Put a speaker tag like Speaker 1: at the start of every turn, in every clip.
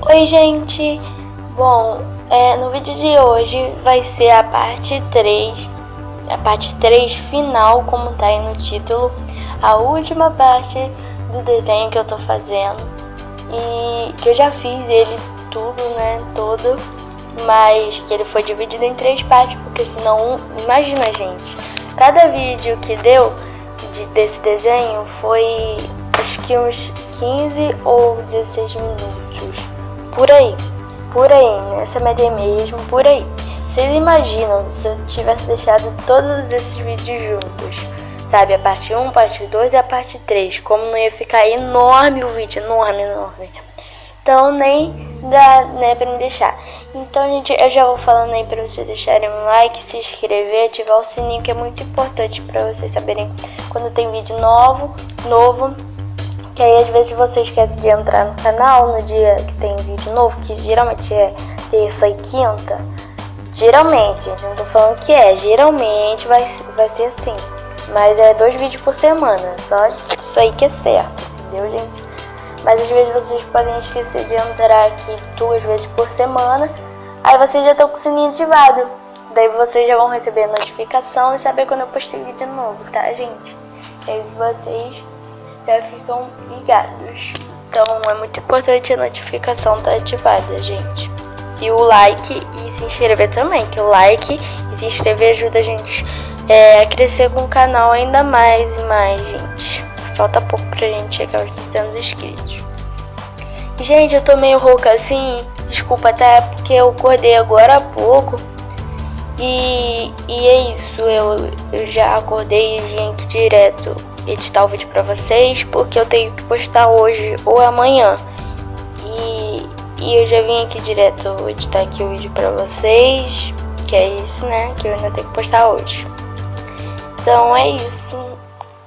Speaker 1: Oi gente, bom, é, no vídeo de hoje vai ser a parte 3, a parte 3 final, como tá aí no título, a última parte do desenho que eu tô fazendo. E que eu já fiz ele tudo, né, todo, mas que ele foi dividido em três partes, porque senão, imagina gente, cada vídeo que deu de, desse desenho foi acho que uns 15 ou 16 minutos por aí, por aí, nessa média mesmo, por aí. Vocês imaginam se eu tivesse deixado todos esses vídeos juntos, sabe? A parte 1, a parte 2 e a parte 3, como não ia ficar enorme o vídeo, enorme, enorme. Então nem dá, né, pra me deixar. Então, gente, eu já vou falando aí pra vocês deixarem um like, se inscrever, ativar o sininho, que é muito importante pra vocês saberem quando tem vídeo novo, novo que aí às vezes você esquece de entrar no canal no dia que tem vídeo novo, que geralmente é terça e quinta. Geralmente, gente, não tô falando que é, geralmente vai, vai ser assim. Mas é dois vídeos por semana, só isso aí que é certo, entendeu, gente? Mas às vezes vocês podem esquecer de entrar aqui duas vezes por semana, aí vocês já estão com o sininho ativado. Daí vocês já vão receber notificação e saber quando eu postei vídeo novo, tá, gente? Que aí vocês já ficam ligados. Então é muito importante a notificação estar tá ativada, gente. E o like e se inscrever também, que o like e se inscrever ajuda a gente é, a crescer com o canal ainda mais e mais, gente. Falta pouco pra gente chegar aos 200 inscritos. Gente, eu tô meio rouca assim, desculpa até porque eu acordei agora há pouco. E, e é isso, eu, eu já acordei e aqui direto editar o vídeo pra vocês, porque eu tenho que postar hoje ou amanhã. E, e eu já vim aqui direto editar aqui o vídeo pra vocês, que é isso, né, que eu ainda tenho que postar hoje. Então é isso.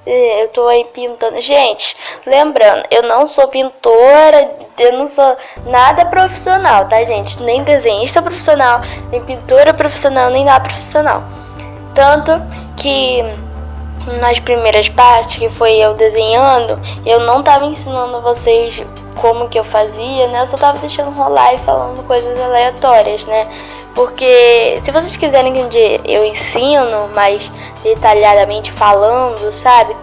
Speaker 1: É, eu tô aí pintando. Gente, lembrando, eu não sou pintora, eu não sou nada profissional, tá, gente? Nem desenhista profissional, nem pintora profissional, nem nada profissional. Tanto que nas primeiras partes, que foi eu desenhando, eu não tava ensinando vocês como que eu fazia, né? Eu só tava deixando rolar e falando coisas aleatórias, né? Porque se vocês quiserem que eu ensino mais detalhadamente falando, sabe?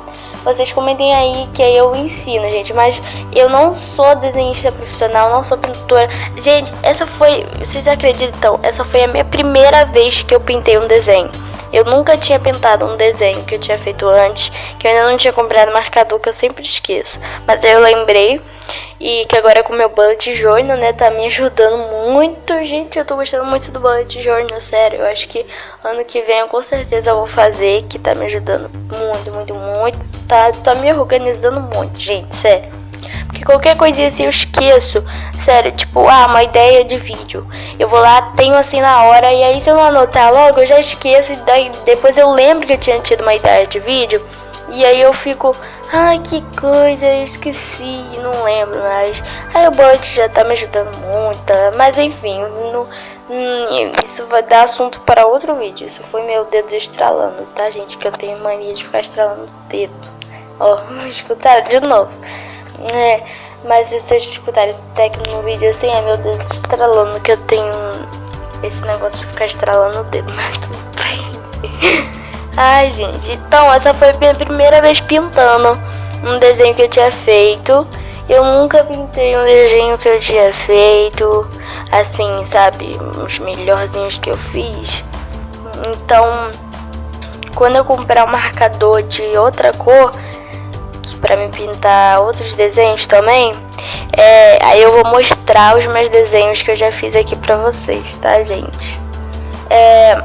Speaker 1: Vocês comentem aí que aí eu ensino, gente. Mas eu não sou desenhista profissional, não sou pintora. Gente, essa foi, vocês acreditam? Essa foi a minha primeira vez que eu pintei um desenho. Eu nunca tinha pintado um desenho que eu tinha feito antes, que eu ainda não tinha comprado marcador, que eu sempre esqueço. Mas aí eu lembrei e que agora com o meu bullet journal, né, tá me ajudando muito, gente. Eu tô gostando muito do bullet journal, sério. Eu acho que ano que vem eu com certeza vou fazer, que tá me ajudando muito, muito, muito. Tá, tá me organizando muito, gente, sério. Qualquer coisinha assim eu esqueço. Sério, tipo, ah, uma ideia de vídeo. Eu vou lá, tenho assim na hora, e aí se eu não anotar logo, eu já esqueço. E daí depois eu lembro que eu tinha tido uma ideia de vídeo. E aí eu fico, ai que coisa, eu esqueci, não lembro mais. Aí o bot já tá me ajudando muito. Mas enfim, hum, isso vai dar assunto para outro vídeo. Isso foi meu dedo estralando, tá, gente? Que eu tenho mania de ficar estralando o dedo. Ó, escutaram de novo né? Mas se vocês escutarem esse técnico no vídeo assim, ai meu Deus, estralando, que eu tenho esse negócio de ficar estralando o dedo, mas tudo bem. Ai, gente, então essa foi a minha primeira vez pintando um desenho que eu tinha feito. Eu nunca pintei um desenho que eu tinha feito, assim, sabe, os melhorzinhos que eu fiz. Então, quando eu comprar um marcador de outra cor, para me pintar outros desenhos também, é, aí eu vou mostrar os meus desenhos que eu já fiz aqui pra vocês, tá, gente? É,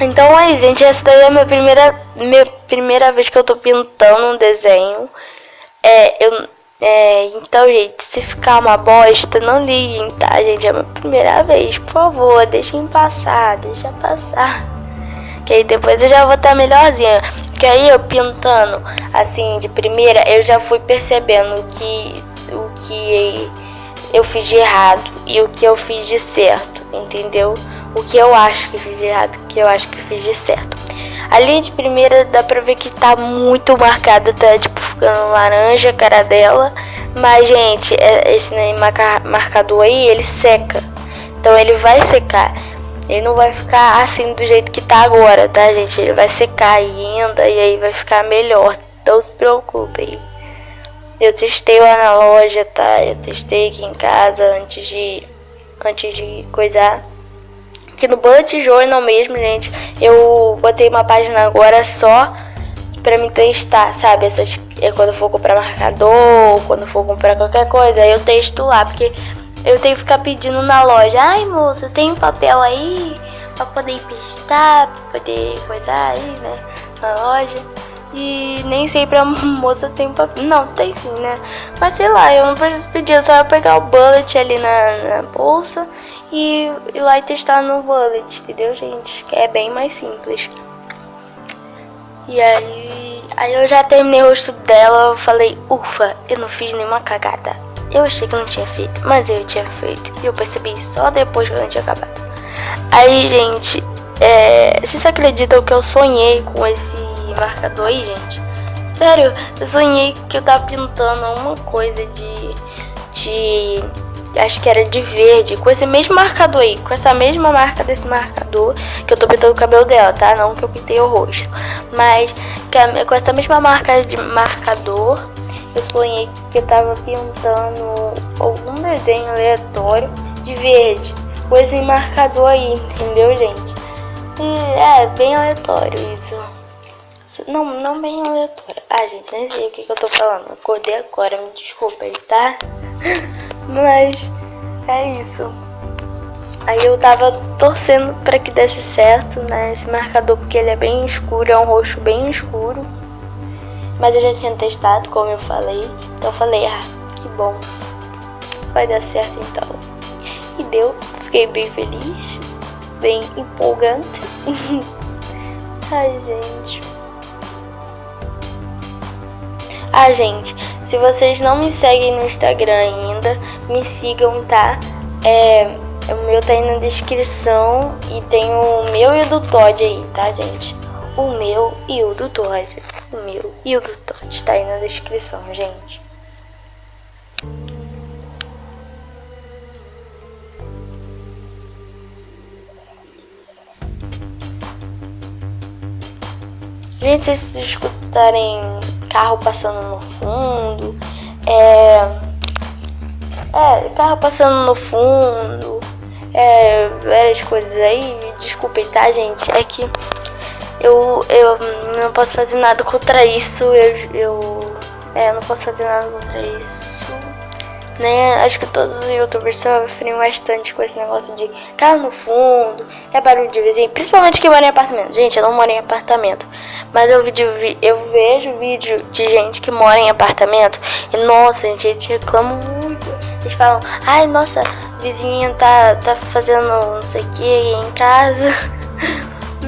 Speaker 1: então aí, gente, essa daí é a minha primeira, minha primeira vez que eu tô pintando um desenho. É, eu, é, então, gente, se ficar uma bosta, não liguem, tá, gente? É a minha primeira vez, por favor, deixem passar, deixa passar. Que aí depois eu já vou estar tá melhorzinha. Que aí eu pintando assim de primeira, eu já fui percebendo que o que eu fiz de errado e o que eu fiz de certo, entendeu? O que eu acho que fiz de errado, o que eu acho que fiz de certo. Ali de primeira dá pra ver que tá muito marcada, tá tipo ficando laranja a cara dela, Mas, gente, é, esse marcador aí, ele seca. Então ele vai secar. Ele não vai ficar assim do jeito que tá agora, tá, gente? Ele vai secar ainda e aí vai ficar melhor. Não se preocupem. Eu testei lá na loja, tá? Eu testei aqui em casa antes de antes de coisar. Aqui no Bullet Journal mesmo, gente, eu botei uma página agora só pra me testar, sabe? Essas, é quando eu for comprar marcador, quando for comprar qualquer coisa, eu testo lá, porque eu tenho que ficar pedindo na loja. Ai, moça, tem papel aí pra poder emprestar, pra poder coisar aí, né? Na loja. E nem sempre a moça tem papel. Não, tem sim, né? Mas sei lá, eu não preciso pedir, eu só pegar o bullet ali na, na bolsa e ir lá e testar no bullet, entendeu, gente? Que é bem mais simples. E aí, aí eu já terminei o rosto dela, eu falei, ufa, eu não fiz nenhuma cagada. Eu achei que não tinha feito, mas eu tinha feito. E eu percebi só depois que eu tinha acabado. Aí, gente, é, vocês acreditam que eu sonhei com esse marcador aí, gente? Sério, eu sonhei que eu tava pintando uma coisa de... De... Acho que era de verde, com esse mesmo marcador aí, com essa mesma marca desse marcador, que eu tô pintando o cabelo dela, tá? Não que eu pintei o rosto. Mas com essa mesma marca de marcador, eu sonhei que eu tava pintando algum desenho aleatório de verde. Com esse marcador aí, entendeu, gente? E é bem aleatório isso. Não, não bem aleatório. Ah, gente, nem sei o que, que eu tô falando. Acordei agora, me desculpa aí, tá? Mas é isso. Aí eu tava torcendo pra que desse certo, né? Esse marcador, porque ele é bem escuro, é um roxo bem escuro. Mas eu já tinha testado, como eu falei. Então eu falei, ah, que bom. Vai dar certo então. E deu. Fiquei bem feliz. Bem empolgante. Ai, gente. Ah, gente, se vocês não me seguem no Instagram ainda, me sigam, tá? É, o meu tá aí na descrição e tem o meu e o do Todd aí, tá, gente? O meu e o do Todd o meu e o do Todd tá aí na descrição, gente. Gente, se vocês escutarem carro passando no fundo, é, é carro passando no fundo, é, várias coisas aí, desculpem, tá, gente? É que eu, não posso fazer nada contra isso. Eu, eu, é, eu não posso fazer nada contra isso. Né? Acho que todos os youtubers sofrem bastante com esse negócio de carro no fundo, é barulho de vizinho, principalmente quem mora em apartamento. Gente, eu não moro em apartamento, mas eu, vídeo, eu vejo vídeo de gente que mora em apartamento e nossa, gente, eles reclamam muito. Eles falam, ai nossa, vizinha tá, tá fazendo não sei o que em casa.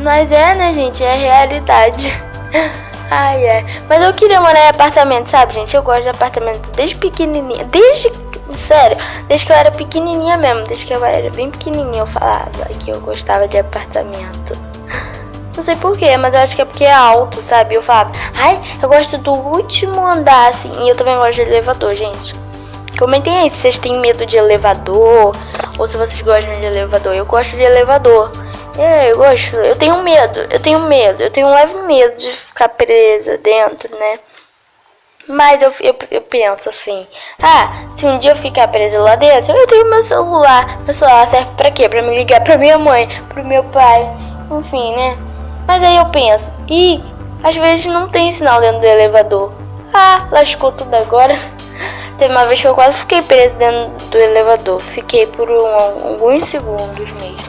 Speaker 1: Mas é, né, gente? É realidade. Ai, é. Mas eu queria morar em apartamento, sabe, gente? Eu gosto de apartamento desde pequenininha. Desde. Sério, desde que eu era pequenininha mesmo. Desde que eu era bem pequenininha eu falava que eu gostava de apartamento. Não sei porquê, mas eu acho que é porque é alto, sabe? Eu falava, ai, eu gosto do último andar, assim. E eu também gosto de elevador, gente. Comentem aí se vocês têm medo de elevador ou se vocês gostam de elevador. Eu gosto de elevador. É, eu gosto. Eu tenho medo. Eu tenho medo. Eu tenho um leve medo de ficar presa dentro, né? Mas eu, eu, eu, penso assim, ah, se um dia eu ficar presa lá dentro, eu tenho meu celular. Meu celular serve pra quê? Pra me ligar pra minha mãe, pro meu pai, enfim, né? Mas aí eu penso, e às vezes não tem sinal dentro do elevador. Ah, lascou tudo agora. Teve uma vez que eu quase fiquei presa dentro do elevador. Fiquei por um, alguns segundos mesmo.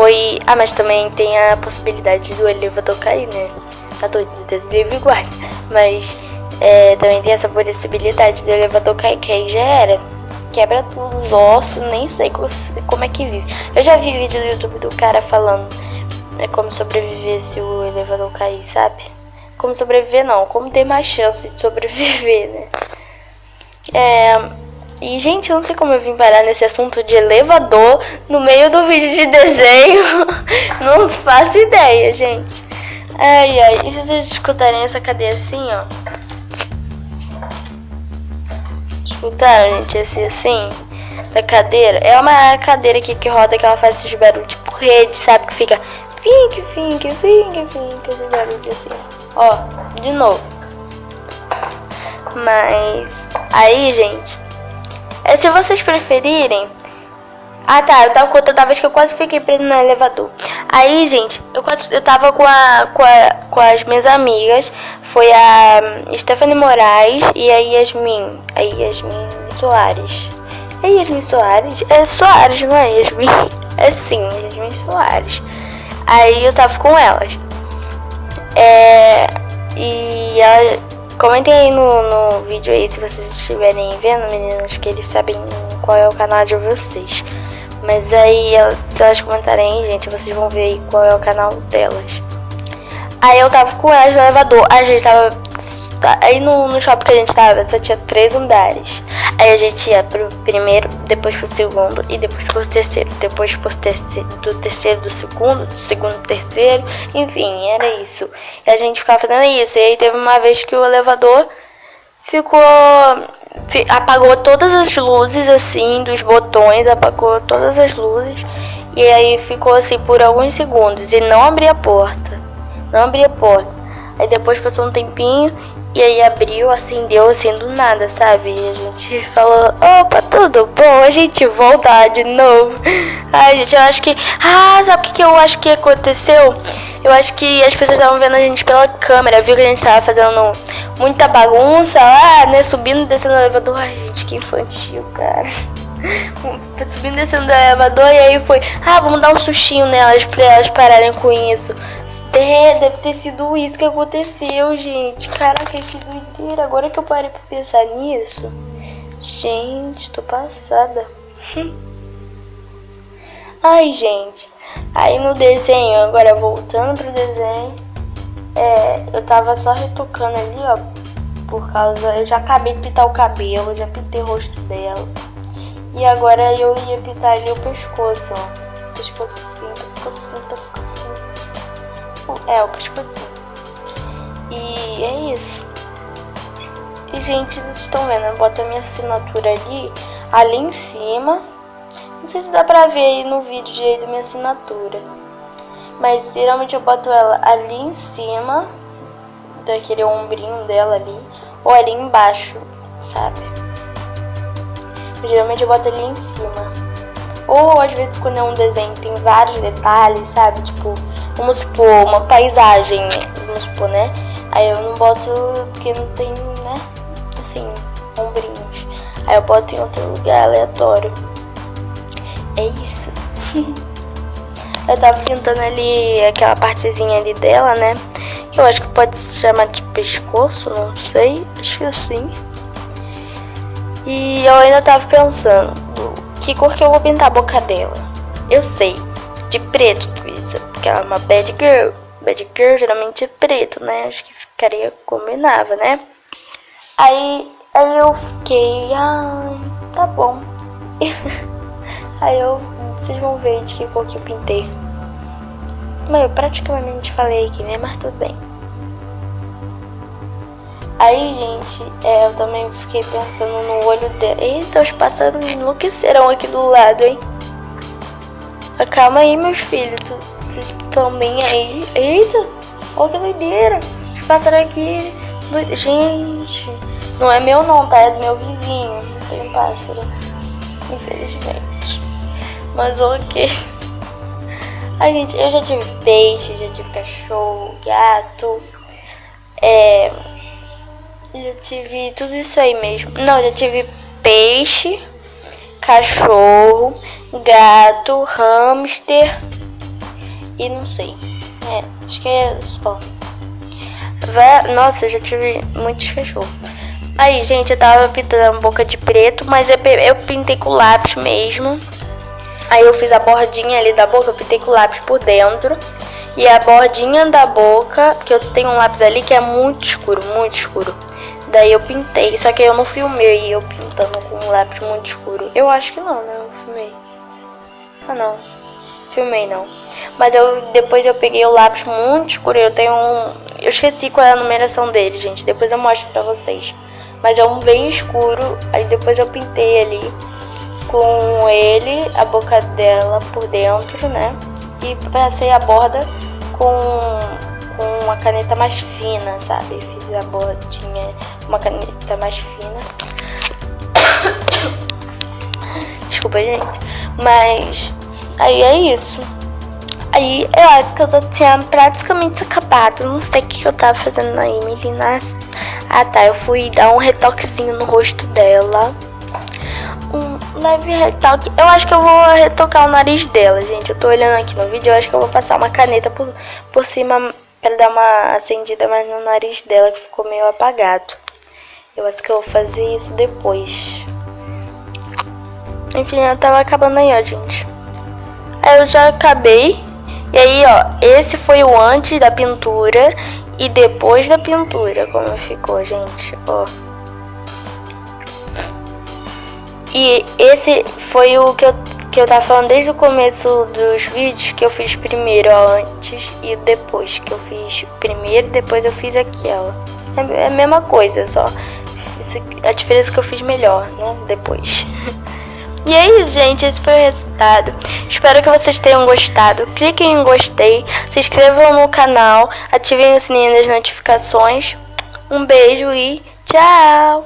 Speaker 1: Foi. Ah, mas também tem a possibilidade do elevador cair, né? Tá doido, Deus livre guarda. Mas é, também tem essa possibilidade do elevador cair, que aí já era. Quebra tudo, os ossos, nem sei como é que vive. Eu já vi vídeo no YouTube do cara falando né, como sobreviver se o elevador cair, sabe? Como sobreviver não, como ter mais chance de sobreviver, né? É, e, gente, eu não sei como eu vim parar nesse assunto de elevador no meio do vídeo de desenho. não faço ideia, gente. Ai, ai. E se vocês escutarem essa cadeia assim, ó. Escutaram, gente? Esse assim, da cadeira. É uma cadeira aqui que roda que ela faz esses barulhos, tipo rede, sabe? Que fica fink, fink, fink, fink, esse barulho assim. Ó, de novo. Mas, aí, gente, é, se vocês preferirem... Ah, tá, eu tava contando a vez que eu quase fiquei preso no elevador. Aí, gente, eu, quase, eu tava com, a, com, a, com as minhas amigas. Foi a Stephanie Moraes e a Yasmin. A Yasmin Soares. É Yasmin Soares? É Soares, não é Yasmin? É sim, Yasmin Soares. Aí eu tava com elas. É, e ela, comentem aí no, no vídeo aí se vocês estiverem vendo, meninas, que eles sabem qual é o canal de vocês. Mas aí, se elas comentarem aí, gente, vocês vão ver aí qual é o canal delas. Aí eu tava com elas no elevador. A gente tava. Tá, aí no, no shopping que a gente tava, só tinha três andares. Aí a gente ia pro primeiro, depois pro segundo e depois pro terceiro. Depois pro terceiro, do terceiro do segundo, do segundo terceiro. Enfim, era isso. E a gente ficava fazendo isso. E aí teve uma vez que o elevador ficou apagou todas as luzes assim dos botões, apagou todas as luzes e aí ficou assim por alguns segundos e não abria a porta. Não abria a porta. Aí depois passou um tempinho e aí abriu, acendeu assim do nada, sabe? E a gente falou, opa, tudo bom, a gente voltar de novo. Ai, gente, eu acho que. Ah, sabe o que, que eu acho que aconteceu? Eu acho que as pessoas estavam vendo a gente pela câmera, viu que a gente tava fazendo muita bagunça lá, né? Subindo descendo elevador. Ai, gente, que infantil, cara. Subindo e descendo o elevador e aí foi, ah, vamos dar um sustinho nelas pra elas pararem com isso. É, deve ter sido isso que aconteceu, gente. Caraca, que doideira. Agora que eu parei pra pensar nisso. Gente, tô passada. Ai, gente. Aí no desenho, agora voltando pro desenho, é, eu tava só retocando ali, ó, por causa, eu já acabei de pintar o cabelo, já pintei o rosto dela. E agora eu ia pintar ali o pescoço, ó, pescocinho, pescocinho, pescocinho. É, o pescocinho. E é isso. E, gente, vocês estão vendo, eu boto a minha assinatura ali, ali em cima. Não sei se dá pra ver aí no vídeo direito minha assinatura. Mas geralmente eu boto ela ali em cima, daquele ombrinho dela ali, ou ali embaixo, sabe? Geralmente eu boto ali em cima. Ou às vezes quando é um desenho tem vários detalhes, sabe? Tipo, vamos supor, uma paisagem, vamos supor, né? Aí eu não boto porque não tem, né? Assim, ombrinhos. Aí eu boto em outro lugar aleatório. É isso. eu tava pintando ali aquela partezinha ali dela, né? Que eu acho que pode se chamar de pescoço, não sei. Acho que sim. E eu ainda tava pensando, que cor que eu vou pintar a boca dela? Eu sei, de preto, Twisa, porque ela é uma bad girl. Bad girl geralmente é preto, né? Acho que ficaria, combinava, né? Aí, aí eu fiquei, ah, tá bom. Aí eu, vocês vão ver de que cor que eu pintei. Mas eu praticamente falei aqui, né? Mas tudo bem. Aí, gente, é, eu também fiquei pensando no olho dela. Eita, os pássaros enlouqueceram aqui do lado, hein? Calma aí, meus filhos. Vocês bem aí? Eita, olha que doideira. Os pássaros aqui... Do... Gente, não é meu não, tá? É do meu vizinho. Não tem pássaro. Infelizmente. Mas ok. Ai, gente, eu já tive peixe, já tive cachorro, gato. É. Já tive tudo isso aí mesmo. Não, já tive peixe, cachorro, gato, hamster e não sei. É, acho que é só. Nossa, eu já tive muitos cachorros. Aí, gente, eu tava pintando boca de preto, mas eu, eu pintei com lápis mesmo. Aí eu fiz a bordinha ali da boca, eu pintei com lápis por dentro. E a bordinha da boca, que eu tenho um lápis ali que é muito escuro, muito escuro. Daí eu pintei, só que eu não filmei eu pintando com um lápis muito escuro. Eu acho que não, né? Eu filmei. Ah, não. Filmei, não. Mas eu depois eu peguei o lápis muito escuro. Eu tenho um... Eu esqueci qual é a numeração dele, gente. Depois eu mostro pra vocês. mas é um bem escuro. Aí depois eu pintei ali com ele, a boca dela por dentro, né? E passei a borda com, com uma caneta mais fina, sabe? Fiz a bordinha, uma caneta mais fina. Desculpa, gente. Mas aí é isso. Aí eu acho que eu já tinha praticamente acabado. Não sei o que eu tava fazendo aí, meninas. Ah tá, eu fui dar um retoquezinho no rosto dela. Um leve retoque. Eu acho que eu vou retocar o nariz dela, gente. Eu tô olhando aqui no vídeo, eu acho que eu vou passar uma caneta por, por cima pra dar uma acendida mais no nariz dela, que ficou meio apagado. Eu acho que eu vou fazer isso depois. Enfim, eu tava acabando aí, ó, gente. Aí eu já acabei. E aí, ó, esse foi o antes da pintura e depois da pintura, como ficou, gente, ó. E esse foi o que eu, que eu tava falando desde o começo dos vídeos, que eu fiz primeiro, antes e depois. Que eu fiz primeiro depois eu fiz aquela. É, é a mesma coisa, só. A diferença é que eu fiz melhor, né, depois. E é isso, gente. Esse foi o resultado. Espero que vocês tenham gostado. Cliquem em gostei, se inscrevam no canal, ativem o sininho das notificações. Um beijo e tchau!